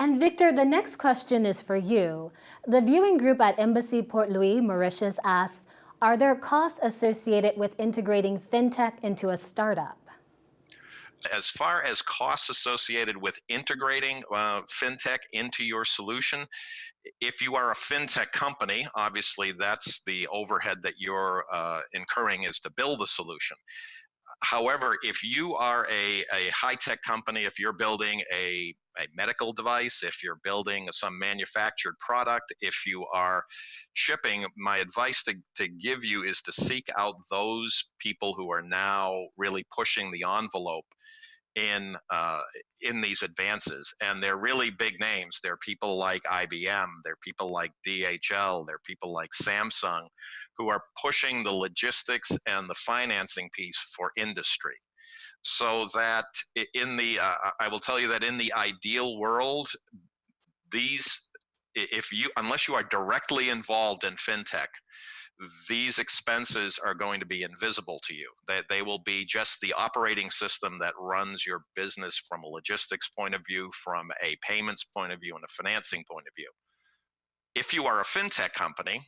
And Victor, the next question is for you. The viewing group at Embassy Port Louis, Mauritius asks, are there costs associated with integrating fintech into a startup? as far as costs associated with integrating uh, fintech into your solution, if you are a fintech company, obviously that's the overhead that you're uh, incurring is to build a solution. However, if you are a, a high-tech company, if you're building a, a medical device, if you're building some manufactured product, if you are shipping, my advice to, to give you is to seek out those people who are now really pushing the envelope in uh, in these advances, and they're really big names. They're people like IBM, they're people like DHL, they're people like Samsung, who are pushing the logistics and the financing piece for industry. So that in the, uh, I will tell you that in the ideal world, these, if you, unless you are directly involved in fintech, these expenses are going to be invisible to you. That they, they will be just the operating system that runs your business from a logistics point of view, from a payments point of view, and a financing point of view. If you are a fintech company,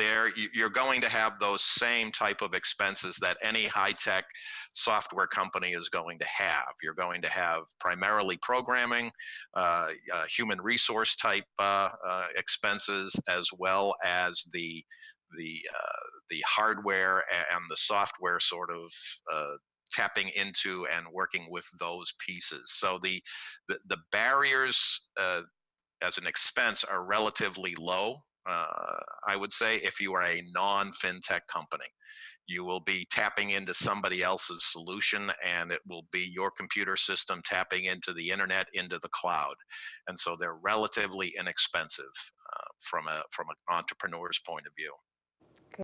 there you're going to have those same type of expenses that any high-tech software company is going to have. You're going to have primarily programming, uh, uh, human resource type uh, uh expenses, as well as the the uh, the hardware and the software sort of tapping into and working with those pieces. So the the, the barriers uh, as an expense are relatively low. Uh, I would say if you are a non-fintech company, you will be tapping into somebody else's solution and it will be your computer system tapping into the internet into the cloud. And so they're relatively inexpensive uh, from a from an entrepreneur's point of view